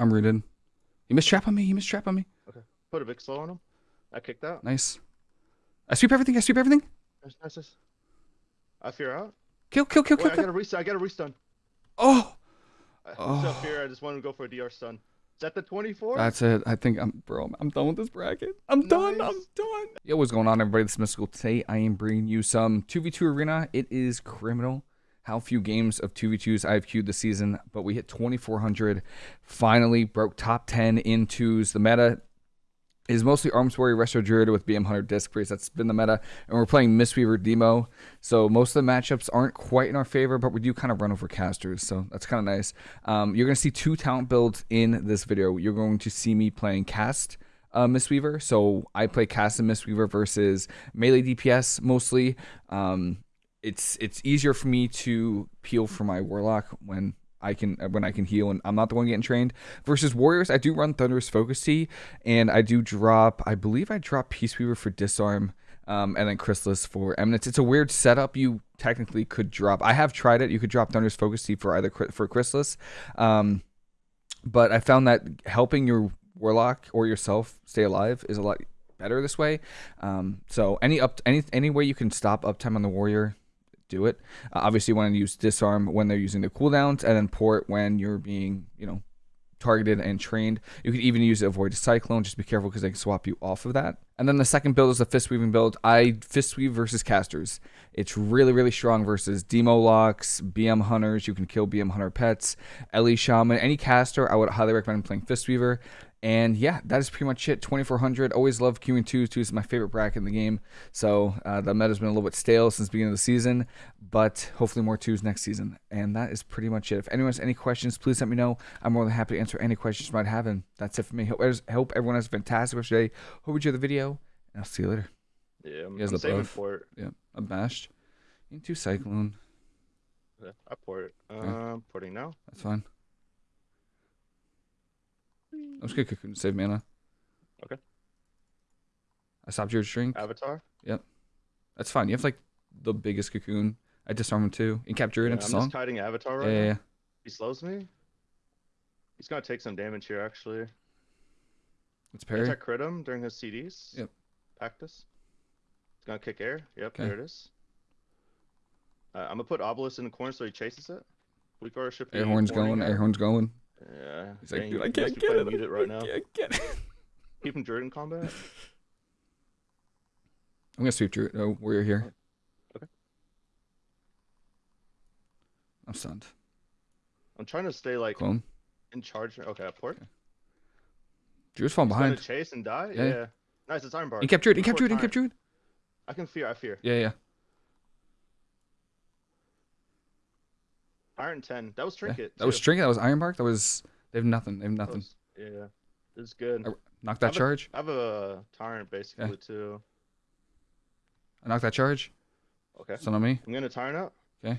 I'm rooted. He missed trap on me. He missed trap on me. Okay. Put a big slow on him. I kicked out. Nice. I sweep everything. I sweep everything. Nice, nice, nice. I fear out. Kill, kill, kill, Wait, kill, I got a restun. I got a restun. Oh, I Oh. still fear. I just wanted to go for a DR stun. Is that the 24? that's it. I think I'm, bro. I'm, done with this bracket. I'm done. I'm done. Yo, what's going on, everybody? This is Mystical. Today, I am bringing you some 2v2 arena. It is criminal how few games of 2v2s I've queued this season, but we hit 2,400. Finally broke top 10 in twos. The meta is mostly Arms Warrior Resto Druid with BM Hunter Disc Priest. That's been the meta. And we're playing Mistweaver Demo. So most of the matchups aren't quite in our favor, but we do kind of run over casters. So that's kind of nice. Um, you're going to see two talent builds in this video. You're going to see me playing Cast uh, Mistweaver. So I play Cast and Mistweaver versus melee DPS mostly. Um, it's it's easier for me to peel for my Warlock when I can when I can heal and I'm not the one getting trained. Versus Warriors, I do run Thunderous Focus Tea and I do drop. I believe I drop Peace Weaver for Disarm. Um, and then Chrysalis for Eminence. It's a weird setup. You technically could drop. I have tried it. You could drop Thunderous Focus Tea for either for Chrysalis, um, but I found that helping your Warlock or yourself stay alive is a lot better this way. Um, so any up any any way you can stop uptime on the Warrior, do it. Uh, obviously, you want to use disarm when they're using the cooldowns, and then port when you're being, you know, targeted and trained. You could even use avoid cyclone. Just be careful because they can swap you off of that. And then the second build is the fist weaving build. I fist weave versus casters. It's really really strong versus demo locks, BM hunters. You can kill BM hunter pets, Ele shaman, any caster. I would highly recommend playing fist weaver. And yeah, that is pretty much it. 2400. Always love queuing twos. Twos is my favorite bracket in the game. So uh, the meta's been a little bit stale since the beginning of the season, but hopefully more twos next season. And that is pretty much it. If anyone has any questions, please let me know. I'm more than happy to answer any questions you might have. And that's it for me. Hope, hope everyone has a fantastic rest of the day. Hope you enjoy the video, and I'll see you later. Yeah, I'm, I'm saving buff. port. Yeah, I'm bashed into Cyclone. Yeah, I port. Um, porting now. That's fine. I'm just gonna cocoon to save mana. Okay. I stopped your drink. Avatar. Yep. That's fine. You have like the biggest cocoon. I disarm him too. And capture it Yeah, into I'm song. just kiting Avatar Yeah, right yeah, now. yeah. He slows me. He's gonna take some damage here actually. Let's parry. Anti crit him during his CDs. Yep. Practice. He's gonna kick air. Yep, Okay. there it is. Uh, I'm gonna put Obelisk in the corner so he chases it. Weak aura should be Air horn's going. that. Air horn's going. Yeah. He's like, dang, dude, I can't get it. muted right now. I can't get it. Keep him Druid in combat. I'm gonna sweep Druid. Oh, we're here. Okay. I'm stunned. I'm trying to stay like Clone. in charge. Okay, I port. Druid's falling He's gonna behind. chase and die. Yeah. Yeah. Nice, it's Ironbark. He kept Druid. He kept Druid. He kept. Druid. I can fear. I fear. Yeah, yeah. Iron ten. That was yeah. trinket. That was. Trinket. That was Ironbark. That was. They have nothing. They have nothing. was- Yeah. This is good. Uh, I- Knock that charge. I have a tyrant basically too. I knock that charge. Okay. Stun on me. I'm gonna tyrant out. Okay.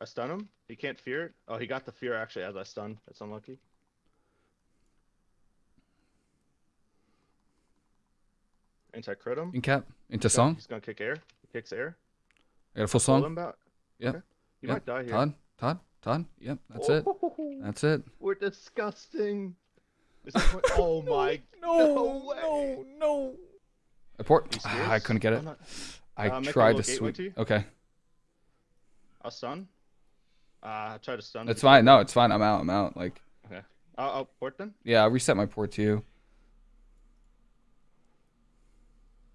I stun him. He can't fear it. Oh, he got the fear actually as I stun. That's unlucky. Anti crit him. Incap. Into He's gonna- song. He's gonna kick air. He kicks air. I got a full Pull song. him back. Yeah. Okay. Yeah. might die here. Todd. Todd. Todd. Yep. That's it. Oh, That's it. We're disgusting. Is this oh my. No. way. No. No. I port. Ah, I couldn't get it. I'm not- I Uh, tried to little sweep. to? Okay. I'll stun. Uh, I tried to stun. It's fine. No, it's fine. I'm out. I'm out. Like, I'll, I'll port then. yeah, I'll reset my port to you.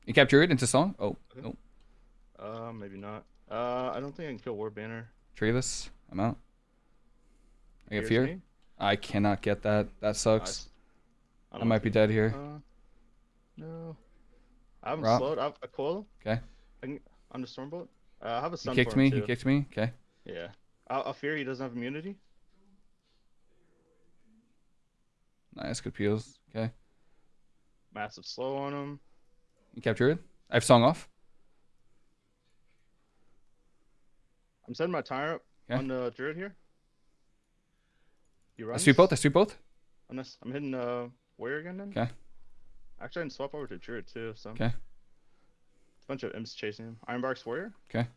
You capture it into song? Oh, Okay. no. Uh, maybe not. Uh, I don't think I can kill War Banner. Tree this. I'm out. I get fear. me. I cannot get that. That sucks. I don't might be dead here. Uh, no. I haven't Rob? slowed. I have a coil. Okay. I can under Stormbolt. Uh, I have a He stun kicked me. too. He kicked me. Okay. Yeah. I'll, I'll fear he doesn't have immunity. Nice. Good peels. Okay. Massive slow on him. You capture it. I have song off. I'm setting my tire up Okay. on the druid here. You I run. sweep both. I sweep both. Unless I'm hitting uh warrior again then. Okay. Actually, I can swap over to druid too. So. Okay. A bunch of imps chasing him. Ironbark's warrior. Okay.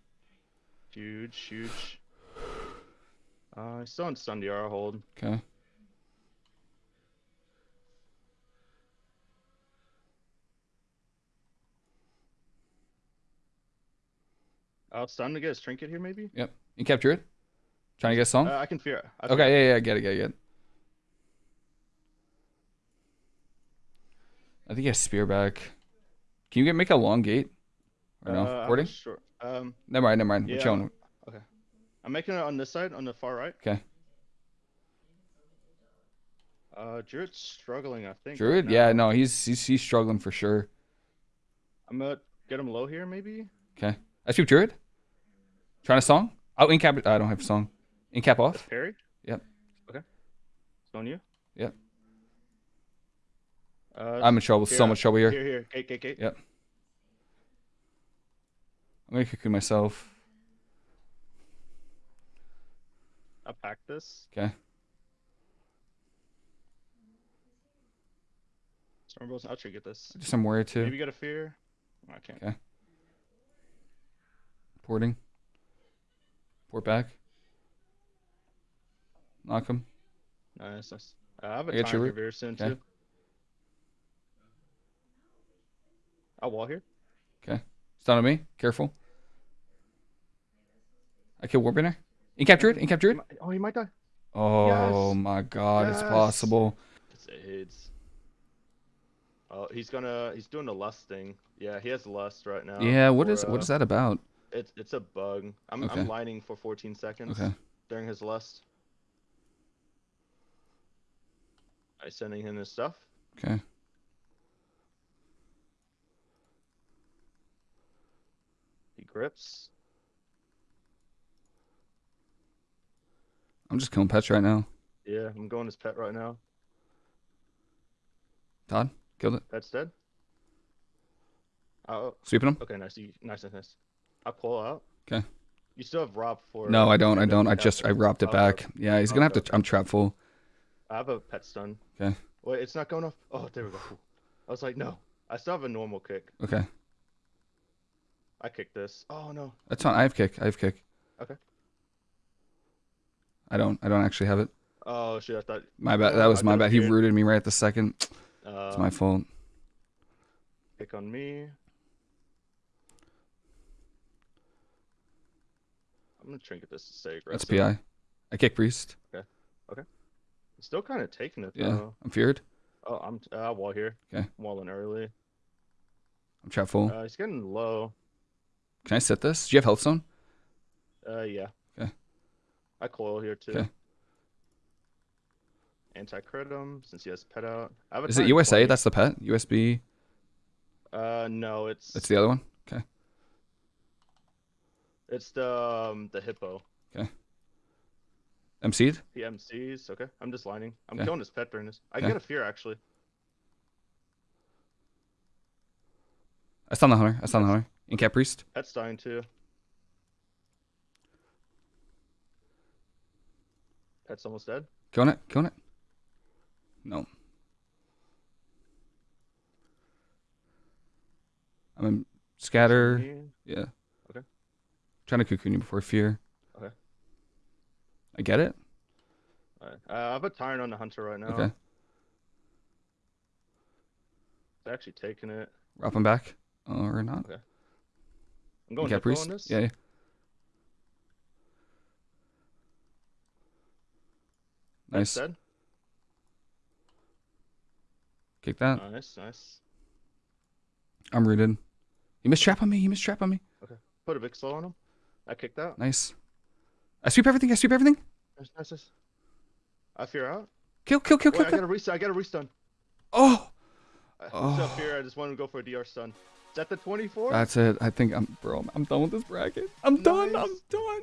Huge, huge. Uh, he's still on stun DR hold. Okay. I'll stun to get his trinket here, maybe. Yep. You capture it. Trying to get a song. Uh, I can fear. I fear. okay. Yeah. Yeah. I Get it. Get it. Get it. I think he has spear back. Can you get make a long gate? Or no? Uh, I'm Porting? not Sure. Um, Never mind. Never mind. We're yeah. Okay. I'm making it on this side, on the far right. Okay. Uh, Druid's struggling, I think. right Druid. Yeah. No. He's he's he's struggling for sure. I'm gonna get him low here, maybe. Okay. I shoot Druid. Trying to song. Oh, incap. I don't have a song. Incap off. Parry. Yep. Okay. It's on you. Yep. Uh, I'm in trouble. So here, much trouble here. Here, here. Gate, gate, gate. Yep. I'm gonna cocoon myself. I'll pack this. Okay. Stormbolts. I'll try to get this. Just some warrior too. Maybe get a fear. I can't. Okay. Porting. Port back. Knock him. Nice, nice. Uh, I have a I get time your for very soon Okay. too. I'll wall here. Okay. Stun on me. Careful. I kill Warbinger. Incap Druid. Incap He Druid. might- Oh, he might die. Oh Yes. my god, it's possible. It's AIDS. Oh, he's gonna. He's doing the lust thing. Yeah, he has lust right now. Yeah, what for, is uh, is that about? It's it's a bug. I'm Okay. I'm lining for 14 seconds Okay. during his lust. I sending him his stuff. Okay. He grips. I'm just killing pets right now. Yeah, I'm going his pet right now. Todd, killed it. Pet's dead. Oh, Sweeping him. okay, nice, nice, nice, nice. I'll call out. Okay. You still have Rob for. No, I don't. I don't. I just I robbed it back. Yeah, he's gonna have to. I'm trap full. I have a pet stun. Okay. Wait, it's not going off. Oh, there we go. I was like, no. I still have a normal kick. Okay, I kick this. Oh no. that's fine. I have kick. I have kick. Okay. I don't. I don't actually have it. Oh shit! I thought. My bad. That was I my bad. He rooted me right at the second. Uh, It's my fault. kick on me. I'm gonna trinket this to stay That's aggressive. PI. I kick priest. Okay. Okay. Still kind of taking it Yeah, though. I'm feared. Oh, I'm uh, wall here. 'Kay. Walling early. I'm trap full. Uh, he's getting low. Can I set this? Do you have healthstone? Uh, yeah. Okay. I coil here too. 'Kay. Anti crit him since he has pet out. I have a Is it USA? 20. That's the pet. USB. Uh, no, it's It's the other one. Okay. It's the um, the hippo. Okay. MC'd. MCs. Okay, I'm just lining. I'm Okay. killing his pet during this. I Okay. get a fear actually. I stun the hunter. I stun the hunter. Incap priest. Pet's dying too. Pet's almost dead. Killing it. Killing it. No. I'm in scatter. Yeah. Trying to cocoon you before fear. Okay. I get it. Uh, I have a tyrant on the hunter right now. Okay. It's actually taking it. Wrap him back. Or not. Okay. I'm going Incap hippo priest. on this. Yeah. yeah. Nice. dead. Kick that. Nice, nice. I'm rooted. He missed trap on me. He missed trap on me. Okay. Put a big slow on him. I kicked out. Nice. I sweep everything. I sweep everything. Nice, nice, nice. I fear out. Kill, kill, kill, Wait, kill, I got a restun. I got a restun. Oh, I Oh. still fear. I just wanted to go for a DR stun. Is that the 24? that's it. I think I'm, bro. I'm done with this bracket. I'm done. I'm done.